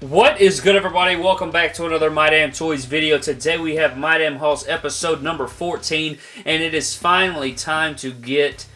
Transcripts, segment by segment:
What is good everybody? Welcome back to another My Damn Toys video. Today we have My Damn Hauls episode number 14 and it is finally time to get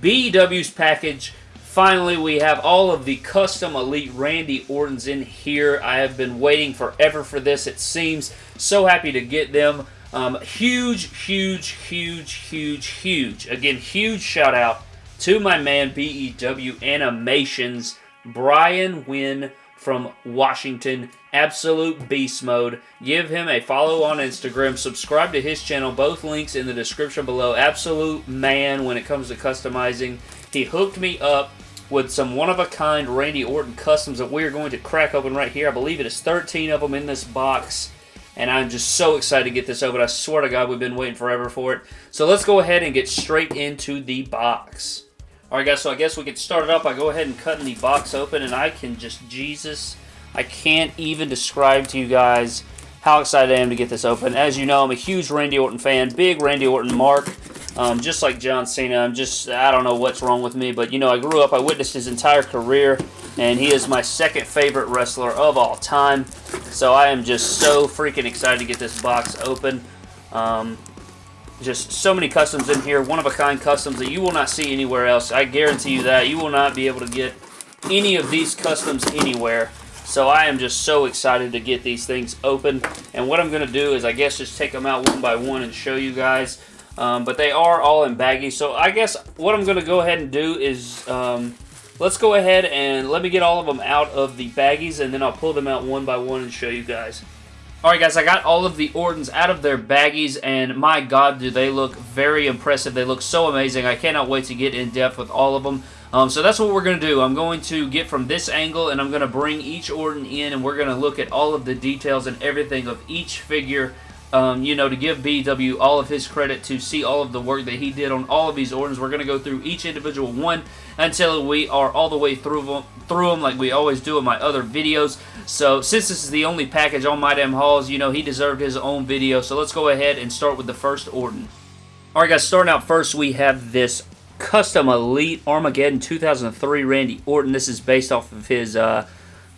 BEW's package. Finally we have all of the custom Elite Randy Ortons in here. I have been waiting forever for this it seems. So happy to get them. Um, huge, huge, huge, huge, huge. Again, huge shout out to my man BEW Animations, Brian Wynn from Washington. Absolute beast mode. Give him a follow on Instagram. Subscribe to his channel. Both links in the description below. Absolute man when it comes to customizing. He hooked me up with some one-of-a-kind Randy Orton customs that we are going to crack open right here. I believe it is 13 of them in this box. And I'm just so excited to get this open. I swear to God, we've been waiting forever for it. So let's go ahead and get straight into the box. Alright guys, so I guess we can start it up. I go ahead and cut the box open and I can just, Jesus, I can't even describe to you guys how excited I am to get this open. As you know, I'm a huge Randy Orton fan, big Randy Orton mark. Um, just like John Cena, I'm just, I don't know what's wrong with me, but you know, I grew up, I witnessed his entire career, and he is my second favorite wrestler of all time. So I am just so freaking excited to get this box open. Um, just so many customs in here, one-of-a-kind customs that you will not see anywhere else. I guarantee you that. You will not be able to get any of these customs anywhere. So I am just so excited to get these things open. And what I'm going to do is I guess just take them out one by one and show you guys. Um, but they are all in baggies. So I guess what I'm going to go ahead and do is um, let's go ahead and let me get all of them out of the baggies and then I'll pull them out one by one and show you guys. Alright guys, I got all of the Ortons out of their baggies, and my god, do they look very impressive. They look so amazing. I cannot wait to get in depth with all of them. Um, so that's what we're going to do. I'm going to get from this angle, and I'm going to bring each Orton in, and we're going to look at all of the details and everything of each figure um, you know, to give BW all of his credit to see all of the work that he did on all of these Ortons. We're going to go through each individual one until we are all the way through them, through them like we always do in my other videos. So since this is the only package on My Damn Hauls, you know, he deserved his own video. So let's go ahead and start with the first Orton. Alright guys, starting out first, we have this Custom Elite Armageddon 2003 Randy Orton. This is based off of his... Uh,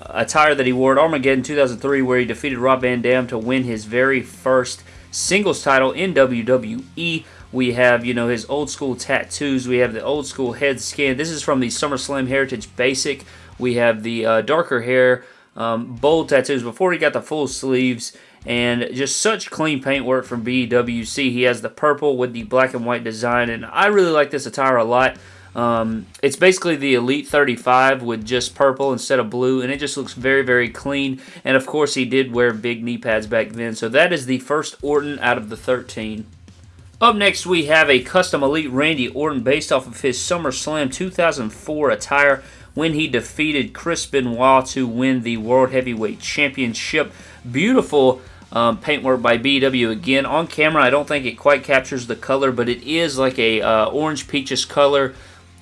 attire that he wore at Armageddon 2003 where he defeated Rob Van Dam to win his very first singles title in WWE. We have, you know, his old school tattoos. We have the old school head scan. This is from the SummerSlam Heritage Basic. We have the uh, darker hair, um, bold tattoos before he got the full sleeves. And just such clean paint work from BWC. He has the purple with the black and white design. And I really like this attire a lot. Um, it's basically the Elite 35 with just purple instead of blue, and it just looks very, very clean. And of course, he did wear big knee pads back then. So that is the first Orton out of the 13. Up next, we have a custom Elite Randy Orton based off of his SummerSlam 2004 attire when he defeated Chris Benoit to win the World Heavyweight Championship. Beautiful um, paintwork by BW again. On camera, I don't think it quite captures the color, but it is like a uh, orange peaches color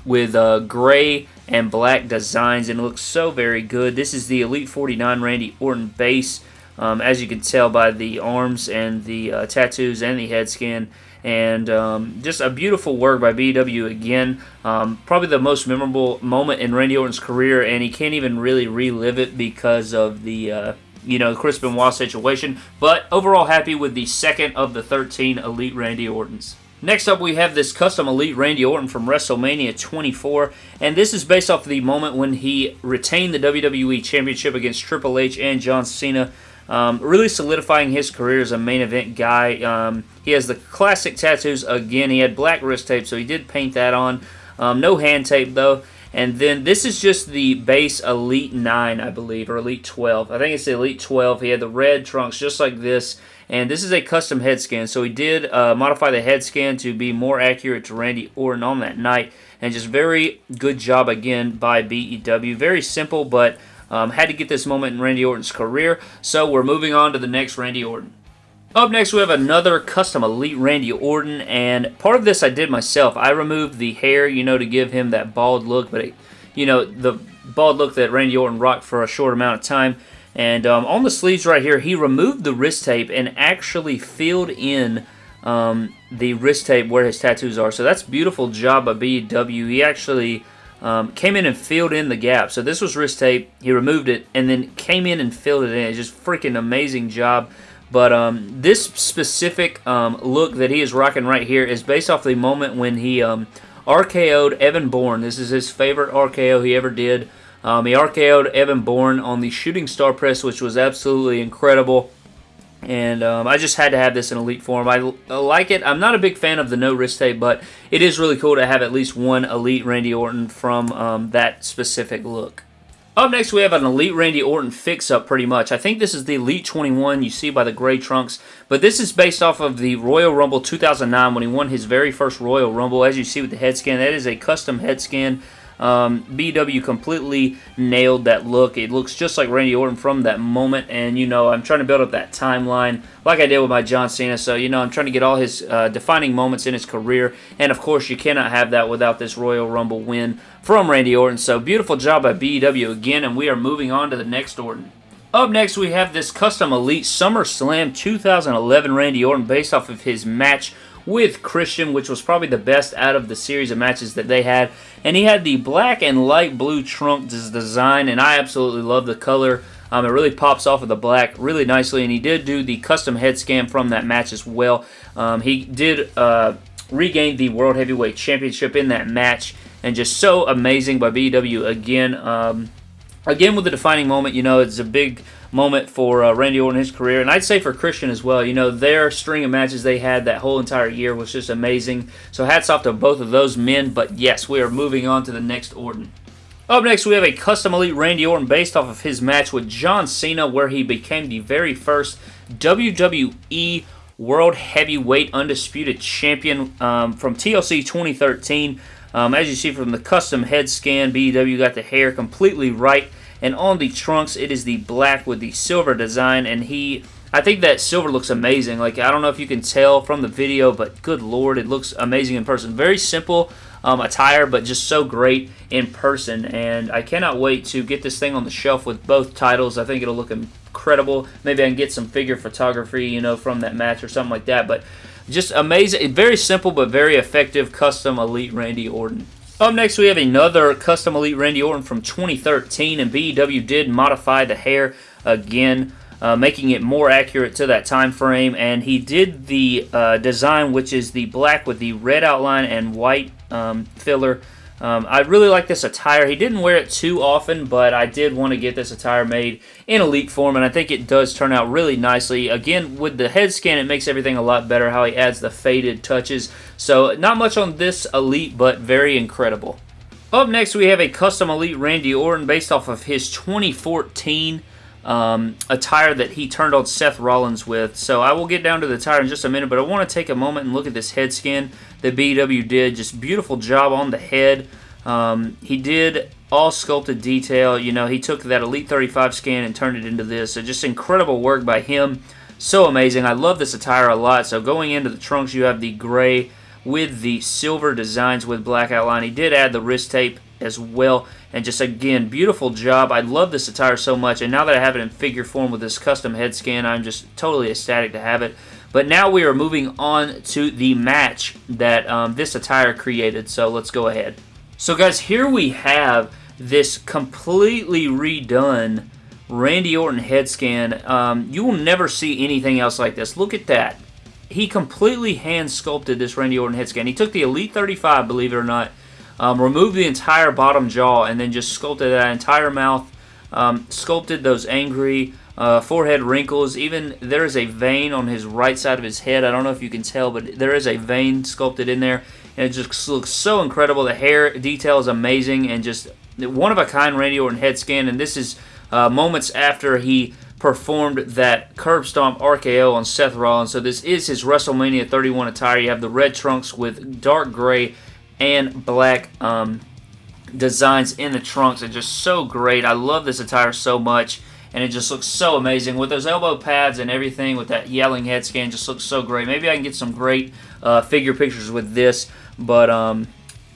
with uh, gray and black designs and it looks so very good. This is the Elite 49 Randy Orton base um, as you can tell by the arms and the uh, tattoos and the head skin. and um, just a beautiful work by BW again. Um, probably the most memorable moment in Randy Orton's career and he can't even really relive it because of the uh, you know, Chris Benoit situation. But overall happy with the second of the 13 Elite Randy Ortons. Next up, we have this custom Elite Randy Orton from WrestleMania 24, and this is based off the moment when he retained the WWE Championship against Triple H and John Cena, um, really solidifying his career as a main event guy. Um, he has the classic tattoos again. He had black wrist tape, so he did paint that on. Um, no hand tape, though. And then this is just the base Elite 9, I believe, or Elite 12. I think it's the Elite 12. He had the red trunks just like this. And this is a custom head scan, so he did uh, modify the head scan to be more accurate to Randy Orton on that night. And just very good job again by BEW. Very simple, but um, had to get this moment in Randy Orton's career. So we're moving on to the next Randy Orton. Up next, we have another custom Elite Randy Orton, and part of this I did myself. I removed the hair, you know, to give him that bald look, but, it, you know, the bald look that Randy Orton rocked for a short amount of time. And um, on the sleeves right here, he removed the wrist tape and actually filled in um, the wrist tape where his tattoos are. So that's beautiful job by BW. He actually um, came in and filled in the gap. So this was wrist tape. He removed it and then came in and filled it in. It's just freaking amazing job. But um, this specific um, look that he is rocking right here is based off the moment when he um, RKO'd Evan Bourne. This is his favorite RKO he ever did. Um, he RKO'd Evan Bourne on the Shooting Star Press, which was absolutely incredible. And um, I just had to have this in Elite form. I, I, like it. I'm not a big fan of the no wrist tape, but it is really cool to have at least one Elite Randy Orton from um, that specific look. Up next, we have an Elite Randy Orton fix-up, pretty much. I think this is the Elite 21 you see by the gray trunks, but this is based off of the Royal Rumble 2009 when he won his very first Royal Rumble. As you see with the head scan, that is a custom head scan um, BW completely nailed that look. It looks just like Randy Orton from that moment, and you know, I'm trying to build up that timeline like I did with my John Cena. So, you know, I'm trying to get all his uh, defining moments in his career, and of course, you cannot have that without this Royal Rumble win from Randy Orton. So, beautiful job by BW again, and we are moving on to the next Orton. Up next, we have this Custom Elite SummerSlam 2011 Randy Orton based off of his match with Christian, which was probably the best out of the series of matches that they had. And he had the black and light blue trunk design, and I absolutely love the color. Um, it really pops off of the black really nicely, and he did do the custom head scan from that match as well. Um, he did uh, regain the World Heavyweight Championship in that match, and just so amazing by BW again. Um, again, with the defining moment, you know, it's a big moment for uh, Randy Orton his career, and I'd say for Christian as well. You know, their string of matches they had that whole entire year was just amazing. So hats off to both of those men. But yes, we are moving on to the next Orton. Up next, we have a custom elite Randy Orton based off of his match with John Cena, where he became the very first WWE World Heavyweight Undisputed Champion um, from TLC 2013. Um, as you see from the custom head scan, BW got the hair completely right and on the trunks, it is the black with the silver design, and he... I think that silver looks amazing. Like, I don't know if you can tell from the video, but good lord, it looks amazing in person. Very simple um, attire, but just so great in person. And I cannot wait to get this thing on the shelf with both titles. I think it'll look incredible. Maybe I can get some figure photography, you know, from that match or something like that. But just amazing. Very simple, but very effective custom Elite Randy Orton. Up next, we have another Custom Elite Randy Orton from 2013, and BEW did modify the hair again, uh, making it more accurate to that time frame, and he did the uh, design, which is the black with the red outline and white um, filler um, I really like this attire. He didn't wear it too often, but I did want to get this attire made in elite form, and I think it does turn out really nicely. Again, with the head scan, it makes everything a lot better, how he adds the faded touches. So not much on this elite, but very incredible. Up next, we have a custom elite Randy Orton based off of his 2014 um, attire that he turned on Seth Rollins with. So I will get down to the attire in just a minute, but I want to take a moment and look at this head skin that BW did. Just beautiful job on the head. Um, he did all sculpted detail. You know, he took that Elite 35 scan and turned it into this. So just incredible work by him. So amazing. I love this attire a lot. So going into the trunks, you have the gray with the silver designs with black outline. He did add the wrist tape as well. And just, again, beautiful job. I love this attire so much. And now that I have it in figure form with this custom head scan, I'm just totally ecstatic to have it. But now we are moving on to the match that um, this attire created. So let's go ahead. So guys, here we have this completely redone Randy Orton head scan. Um, you will never see anything else like this. Look at that. He completely hand sculpted this Randy Orton head scan. He took the Elite 35, believe it or not, um, removed the entire bottom jaw, and then just sculpted that entire mouth, um, sculpted those angry uh, forehead wrinkles. Even there is a vein on his right side of his head. I don't know if you can tell, but there is a vein sculpted in there. And it just looks so incredible. The hair detail is amazing and just one of a kind Randy Orton head scan. And this is uh, moments after he performed that curb stomp RKO on Seth Rollins. So this is his WrestleMania 31 attire. You have the red trunks with dark gray and black um, designs in the trunks. It's just so great. I love this attire so much and it just looks so amazing with those elbow pads and everything with that yelling head scan just looks so great maybe I can get some great uh, figure pictures with this but um,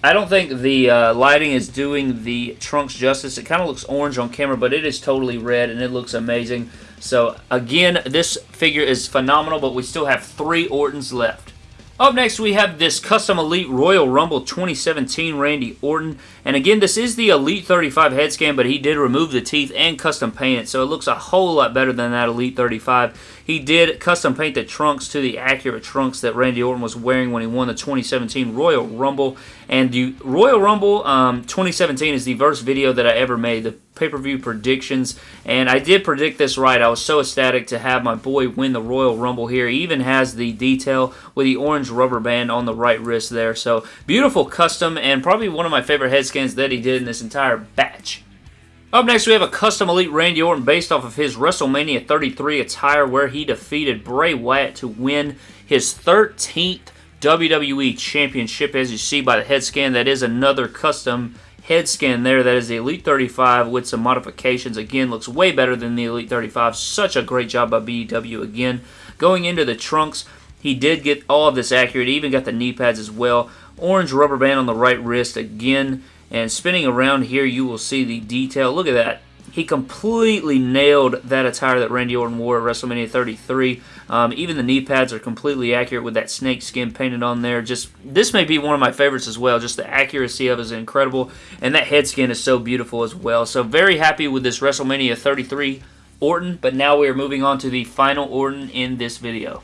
I don't think the uh, lighting is doing the trunks justice it kind of looks orange on camera but it is totally red and it looks amazing so again this figure is phenomenal but we still have three Ortons left Up next, we have this Custom Elite Royal Rumble 2017 Randy Orton. And again, this is the Elite 35 head scan, but he did remove the teeth and custom paint so it looks a whole lot better than that Elite 35. He did custom paint the trunks to the accurate trunks that Randy Orton was wearing when he won the 2017 Royal Rumble. And the Royal Rumble um, 2017 is the first video that I ever made, the pay-per-view predictions. And I did predict this right. I was so ecstatic to have my boy win the Royal Rumble here. He even has the detail with the orange rubber band on the right wrist there. So beautiful custom and probably one of my favorite head scans that he did in this entire batch. Up next, we have a custom Elite Randy Orton based off of his WrestleMania 33 attire where he defeated Bray Wyatt to win his 13th WWE Championship. As you see by the head scan, that is another custom head scan there. That is the Elite 35 with some modifications. Again, looks way better than the Elite 35. Such a great job by BEW again. Going into the trunks, he did get all of this accurate. He even got the knee pads as well. Orange rubber band on the right wrist again. And spinning around here, you will see the detail. Look at that. He completely nailed that attire that Randy Orton wore at WrestleMania 33. Um, even the knee pads are completely accurate with that snake skin painted on there. Just This may be one of my favorites as well. Just the accuracy of it is incredible. And that head skin is so beautiful as well. So very happy with this WrestleMania 33 Orton. But now we are moving on to the final Orton in this video.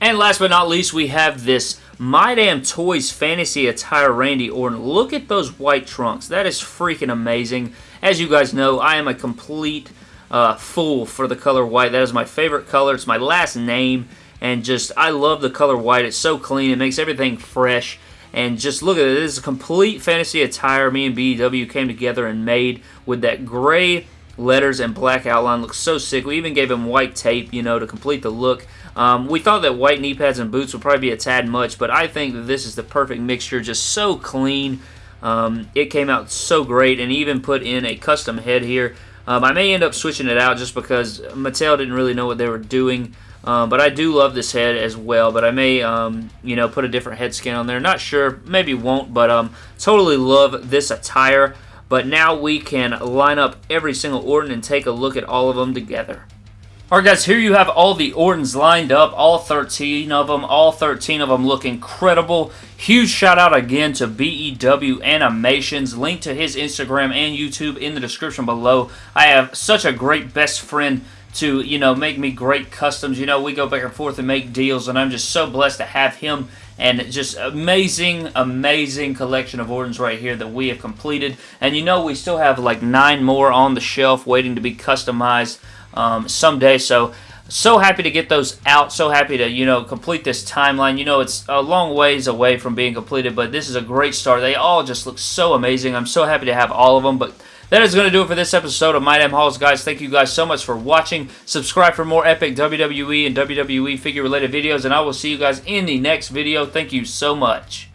And last but not least, we have this My Damn Toys Fantasy Attire Randy Orton. Look at those white trunks. That is freaking amazing. As you guys know, I am a complete uh, fool for the color white. That is my favorite color. It's my last name. And just, I love the color white. It's so clean. It makes everything fresh. And just look at it. This is a complete fantasy attire me and BEW came together and made with that gray letters and black outline. Looks so sick. We even gave him white tape, you know, to complete the look. Um, we thought that white knee pads and boots would probably be a tad much, but I think that this is the perfect mixture. Just so clean. Um, it came out so great, and even put in a custom head here. Um, I may end up switching it out just because Mattel didn't really know what they were doing. Um, but I do love this head as well. But I may, um, you know, put a different head skin on there. Not sure. Maybe won't. But um, totally love this attire. But now we can line up every single Orton and take a look at all of them together. Alright guys, here you have all the Ortons lined up, all 13 of them. All 13 of them look incredible. Huge shout out again to BEW Animations. Link to his Instagram and YouTube in the description below. I have such a great best friend to, you know, make me great customs. You know, we go back and forth and make deals, and I'm just so blessed to have him and just amazing, amazing collection of Ortons right here that we have completed. And you know, we still have like nine more on the shelf waiting to be customized um, someday. So so happy to get those out. So happy to, you know, complete this timeline. You know, it's a long ways away from being completed, but this is a great start. They all just look so amazing. I'm so happy to have all of them, but that is going to do it for this episode of My Damn Hauls, guys. Thank you guys so much for watching. Subscribe for more epic WWE and WWE figure-related videos, and I will see you guys in the next video. Thank you so much.